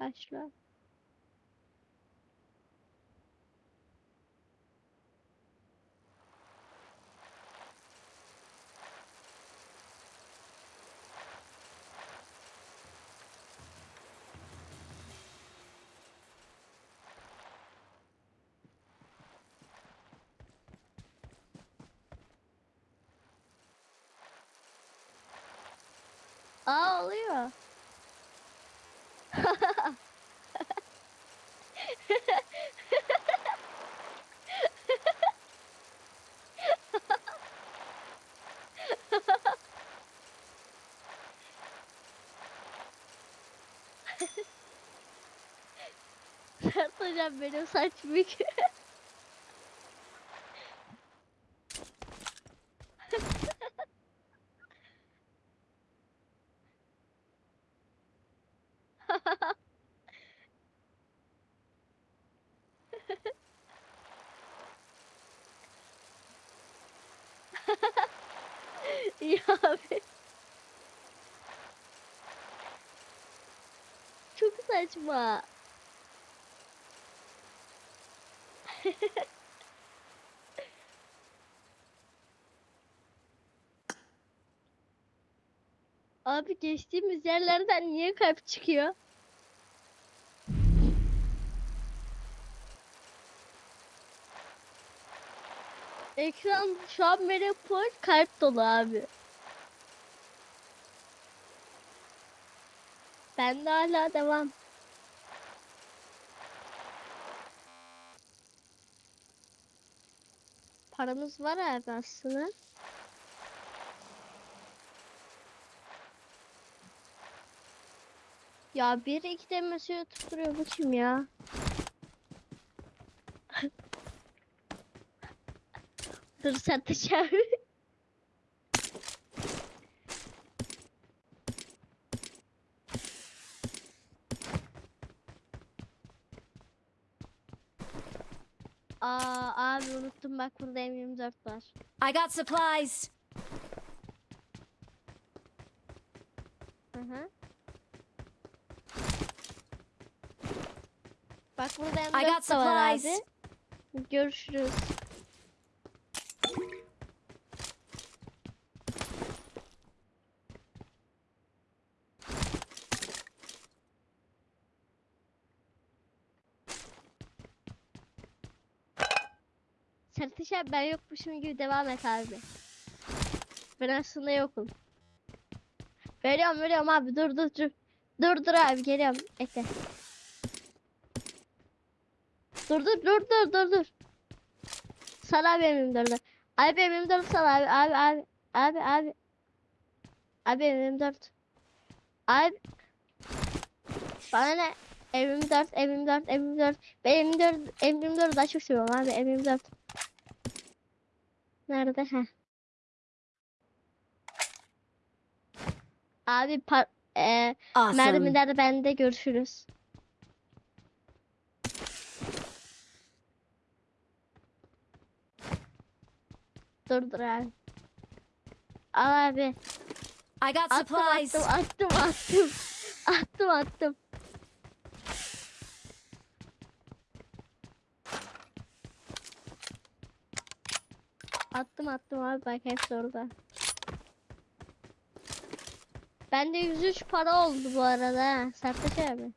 Başla. Aa oluyor. hocam benim saç büyük. İyi abi. Çok saçma. Abi geçtiğimiz yerlerden niye kalp çıkıyor? Ekran şu an benim full kalp dolu abi. Ben de hala devam. Paramız var abi aslında. Ya bir iki de mesaj tutturuyor bu kim ya? Dur sen de çağır. Aa abi unuttum bak burada M24 var. I got supplies. Hı hı. Bak burada I got M4 da var abi. supplies. Görüşürüz. Sertiş abi ben yokmuşum gibi devam et abi. Ben aslında yokum. Veriyorum veriyorum abi dur dur dur. Dur dur abi geliyorum. Bekle. Dur dur dur dur dur dur. Sal abi benim dur dur. Abi benim dur sal abi abi abi abi abi. Abi benim dört. Abi. Bana ne? Evim dört, evim dört, evim dört. Ben evim dört, evim dört daha çok seviyorum abi evim dört. Nerede? Heh. Abi par eee Awesome. mermiler bende görüşürüz. Dur dur abi. Al abi. I got supplies. attım attım attım. Attım attım. Attım attım abi bak hepsi orada. Bende 103 para oldu bu arada. Sertaç abi.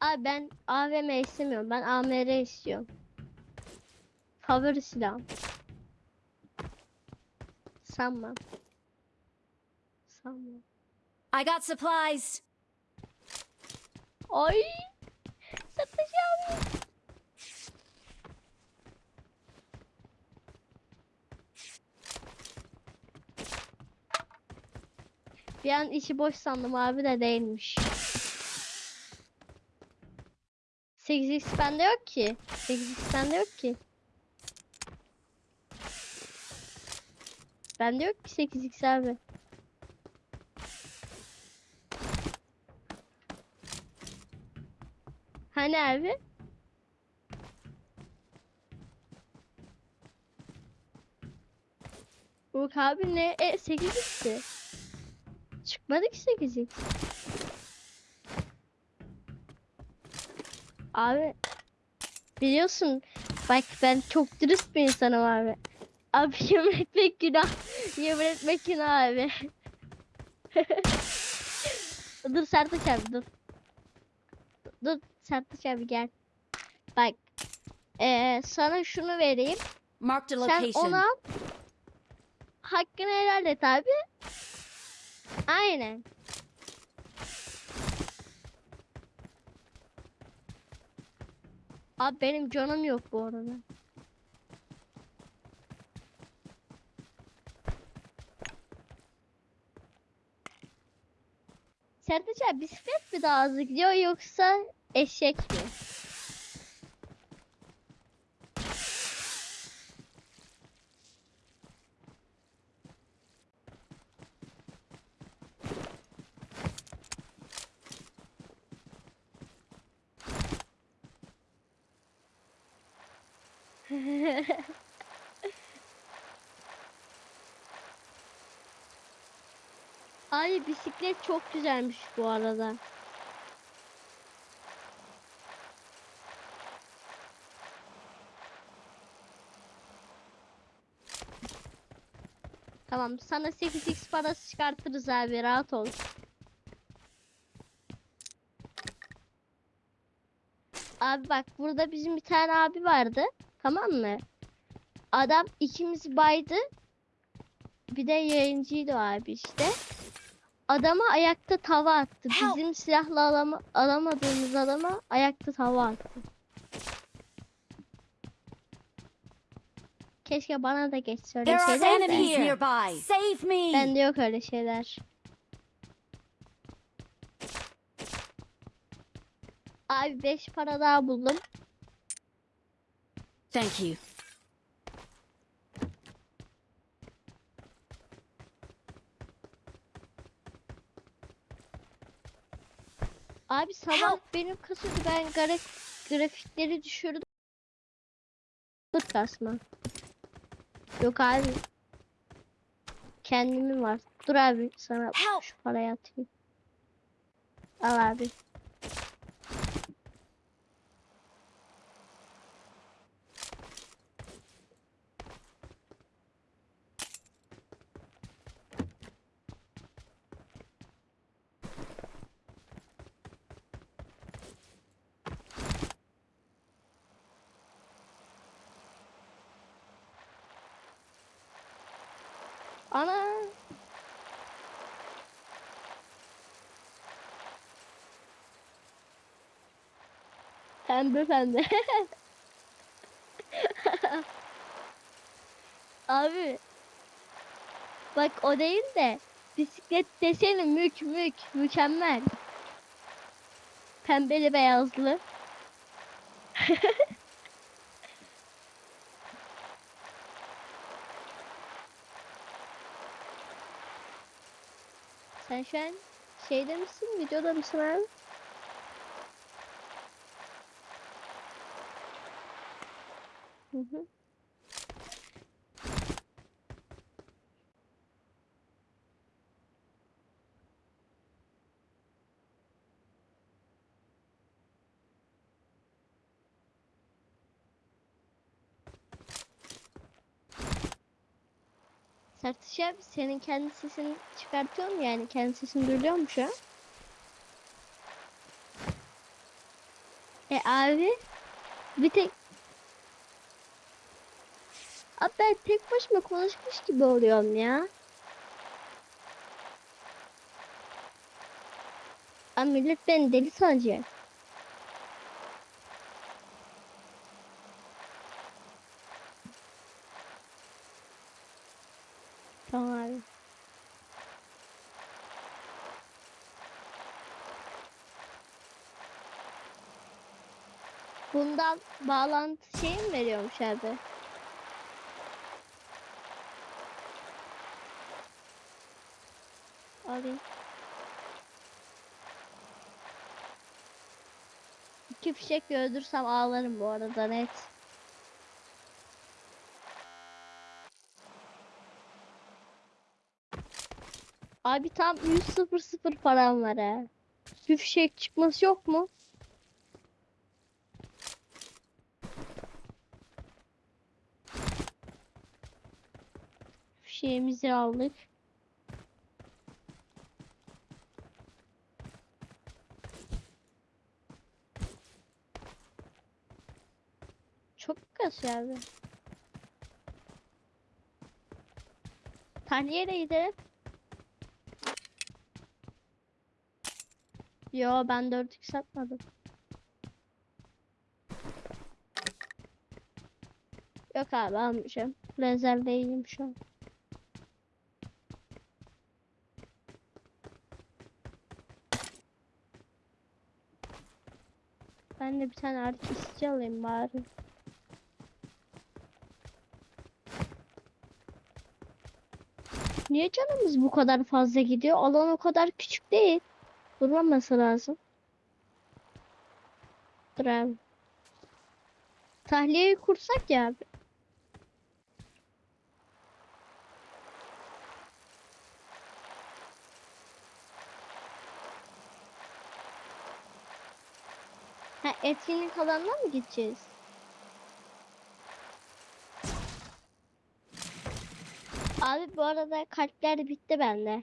Abi ben AVM istemiyorum. Ben AMR istiyorum. Favori silahım. Sanmam. Sanmam. I got supplies. Ay! An içi boş sandım abi de değilmiş. 8x bende yok ki. 8x bende yok ki. Bende yok ki 8x abi. Hani abi? Yok abi ne? E 8x'ti. Çıkmadı ki 8x. Abi biliyorsun bak ben çok dürüst bir insanım abi. Abi yemin etmek günah. Yemin etmek günah abi. dur Sertaç abi dur. Dur Sertaç abi gel. Bak. eee, sana şunu vereyim. Sen location. onu al. Hakkını helal et abi. Aynen. Abi benim canım yok bu arada. Sertaç abi bisiklet mi daha hızlı gidiyor yoksa eşek mi? Abi bisiklet çok güzelmiş bu arada. Tamam sana 8x parası çıkartırız abi rahat ol. Abi bak burada bizim bir tane abi vardı. Tamam mı? Adam ikimiz baydı. Bir de yayıncıydı abi işte. Adama ayakta tava attı. Bizim silahla alama, alamadığımız adama ayakta tava attı. Keşke bana da geçse öyle şeyler de. enemies nearby. Save me. Bende yok öyle şeyler. Abi 5 para daha buldum. Thank you. Abi sabah Help! benim kasıyordu ben graf grafikleri düşürdüm. Bıt kasma. Yok abi. Kendimin var. Dur abi sana Help! şu parayı atayım. Al abi. Ana. Pembe pembe. Abi. Bak o değil de bisiklet deseni mük mük mükemmel. Pembeli beyazlı. Sen şu an şeyde misin? Videoda mısın abi? Hı Sertiş abi senin kendi sesini çıkartıyor mu yani? Kendi sesini duyuyor mu şu an? E abi bir tek Abi ben tek başıma konuşmuş gibi oluyorum ya. Abi millet beni deli sanacak. Tamam abi. Bundan bağlantı şey mi veriyormuş abi? Alayım. İki fişek öldürsem ağlarım bu arada net. Abi tam 100 sıfır sıfır param var ha. Bir fişek çıkması yok mu? Fişeğimizi aldık. Çok kasıyor abi. Tahliyeyle gidelim. Yo ben 4x satmadım. Yok abi almayacağım. Rezervdeyim şu an. Ben de bir tane artistçi alayım bari. Niye canımız bu kadar fazla gidiyor? Alan o kadar küçük değil. Durmaması lazım. Dur abi. Tahliyeyi kursak ya etkinlik alanına mı gideceğiz? Abi bu arada kalpler bitti bende.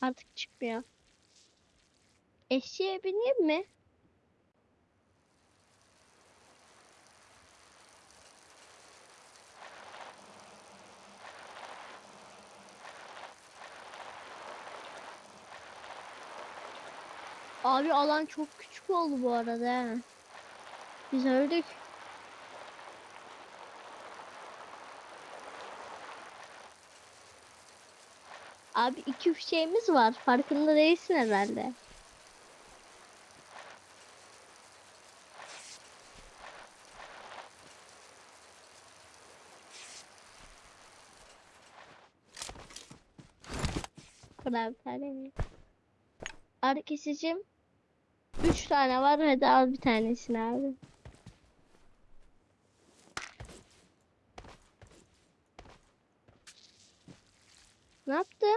Artık çıkmıyor. Eşeğe bineyim mi? Abi alan çok küçük oldu bu arada. ha. Biz öldük. Abi iki şeyimiz var. Farkında değilsin herhalde. Tane mi? Kesicim. Üç tane var. Hadi al bir tanesini abi. Ne yaptım?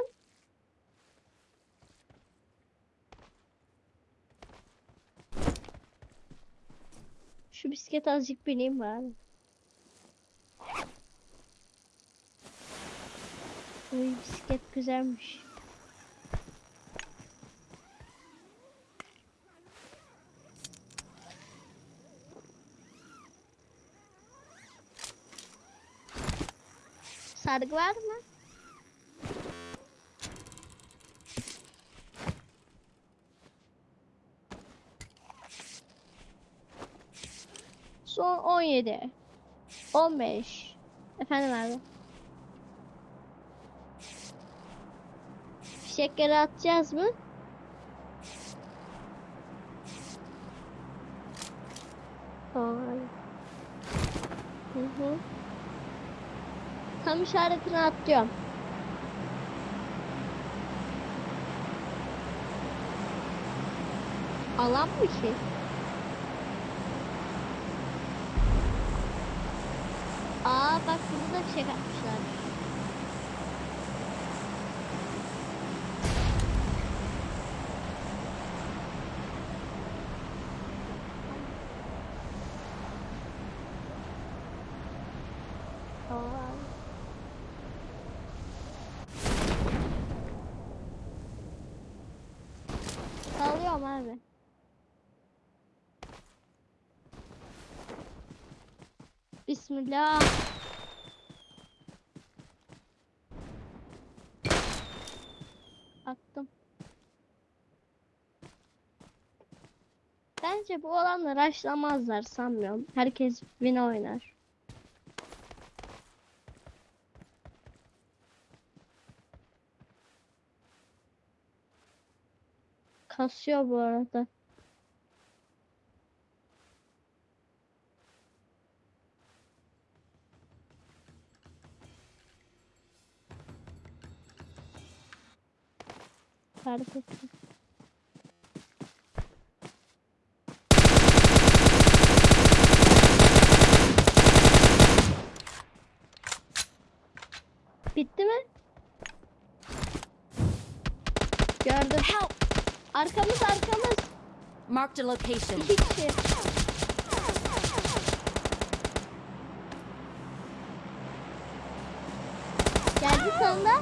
Şu bisiklet azıcık bineyim bari. Uy bisiklet güzelmiş. Sargı var mı? Son 17. 15. Efendim abi. Fişekleri atacağız mı? Tamam. Hı hı. Tam işaretini atıyorum. Alan mı ki? Aa bak burada da bir şey Salıyorum abi. Bismillah. Attım. Bence bu olanlar raşlamazlar sanmıyorum. Herkes win oynar. Kasıyor bu arada. Ettim. Bitti mi? Help! Arkamız arkamız. Marked a location. İki kişi. Geldi sonunda.